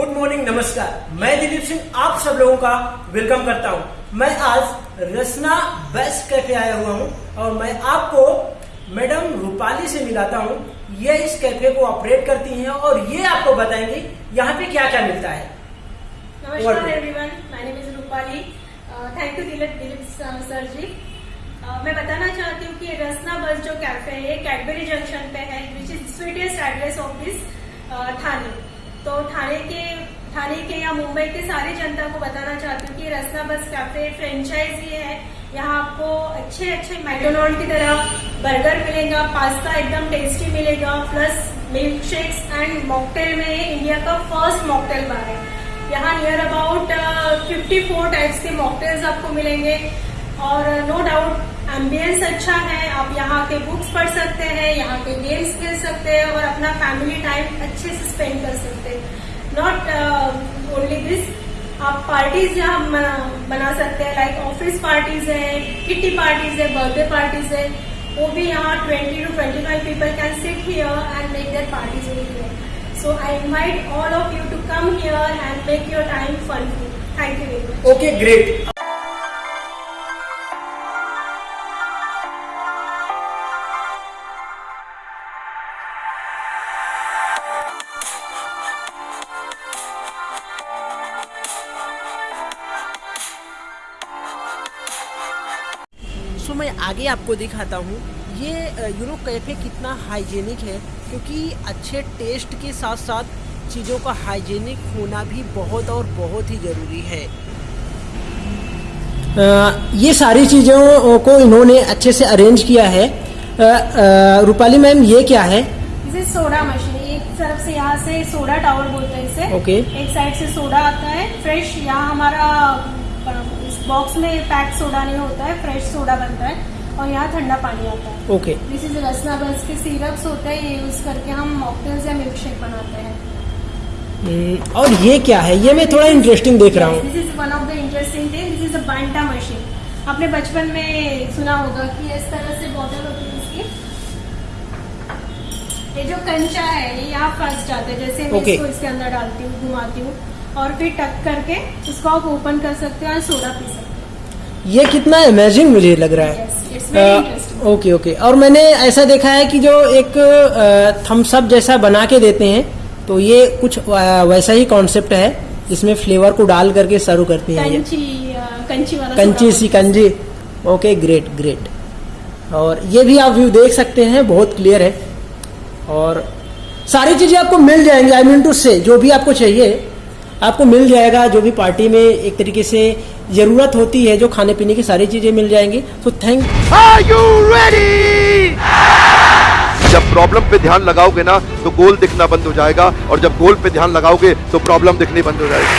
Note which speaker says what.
Speaker 1: Good morning नमस्कार। मैं दिलीप सिंह आप सब लोगों का वेलकम करता हूँ। मैं आज रसना बेस्ट कैफ़े आया हुआ हूँ और मैं आपको मैडम रूपाली से मिलाता हूँ। ये इस कैफ़े को ऑपरेट करती हैं और ये आपको बताएँगे यहाँ पे क्या क्या मिलता है।
Speaker 2: नमस्कार everyone my name is Rupali. Thank you Dilip Dilip sir ji. Uh, मैं बताना चाहती हूँ कि रसना बस जो कैफ़े है कैडबरी जंक्शन पे है which is sweetest address of this Thane. तो थाने के थाने के या मुंबई के सारी जनता को बताना चाहती हूँ कि रसना बस कैफ़े फ्रेंचाइजी है। यहाँ आपको अच्छे अच्छे मैकडोनल्ड की तरह बर्गर मिलेगा पास्ता एकदम टेस्टी मिलेगा plus milk shakes and mocktail में इंडिया का फ़र्स्ट मॉकटेल बार है। यहाँ near about fifty four types के मॉकटेल्स आपको मिलेंगे। और नो डाउट एम्बियंस अच्छा है। आप यहाँ के बुक्स पढ़ सकते हैं, यहाँ के गेम्स खेल सकते हैं और अपना फैमिली टाइम अच्छे से स्पेंड कर सकते हैं। नॉट ओनली दिस आप पार्टीज़ यहाँ बना- सकते हैं लाइक ऑफ़िस पार्टीज़ है किटी पार्टीज़ है बर्थडे पार्टीज़ है, वो भी यहाँ twenty two twenty five people can sit here and make their parties here So, I invite all of you to come here and make your time fun. Thank you very much.
Speaker 1: Okay great मैं आगे आपको दिखाता हूँ। ये you know cafe कितना hygienic है क्योंकि अच्छे टेस्ट के साथ साथ चीज़ों का हाइजीनिक होना भी बहुत और बहुत ही ज़रूरी है। आ, ये सारी चीज़ों को इन्होंने अच्छे से अरेंज किया है। रूपाली मैम ये क्या है?
Speaker 2: is सोडा मशीन एक तरफ़ से यहाँ से सोडा टावर बोलते हैं इसे।
Speaker 1: Okay.
Speaker 2: एक साइड से सोडा आता है फ्रेश यहाँ हमारा इस बॉक्स में पैक सोडा नहीं होता है फ्रेश सोडा बनता है और यहाँ ठंडा पानी आता है।
Speaker 1: ओके।
Speaker 2: दिस इज़ रसना बस के सिरप्स होते हैं ये यूज़ करके हम मॉकटेल्स या मिल्क शेक बनाते हैं।
Speaker 1: और ये क्या है? ये मैं थोड़ा इंटरेस्टिंग देख रहा हूँ।
Speaker 2: This is one of the interesting thing this is a Banta machine आपने बचपन में सुना होगा कि इस तरह से बॉटल होती है इसकी। ये जो कंचा है ये यहाँ फंस जाता है जैसे मैं
Speaker 1: Okay.
Speaker 2: इसको इसके अंदर डालती हूँ घुमाती हूँ। और फिर टक करके इसको आप ओपन कर सकते हो और सोडा पी सकते
Speaker 1: ये कितना अमेजिंग मुझे लग रहा
Speaker 2: है।
Speaker 1: ओके ओके और मैंने ऐसा देखा है कि जो एक थम्सअप जैसा बना के देते हैं तो ये कुछ वैसा ही कॉन्सेप्ट है इसमें फ्लेवर को डाल करके सर्व करती हैं
Speaker 2: कंची कंची वाला
Speaker 1: कंची सी कंजी। ओके ग्रेट ग्रेट और ये भी आप व्यू देख सकते हैं बहुत क्लियर है। और सारी चीज़ें आपको मिल जाएँगी आई मीन टू से जो भी आपको चाहिए आपको मिल जाएगा जो भी पार्टी में एक तरीके से ज़रूरत होती है, जो खाने पीने की सारी चीज़ें मिल जाएँगी। तो थैंक
Speaker 3: जब प्रॉब्लम पे ध्यान लगाओगे ना तो गोल दिखना बंद हो जाएगा, और जब गोल पे ध्यान लगाओगे तो प्रॉब्लम दिखनी बंद हो जाएगी।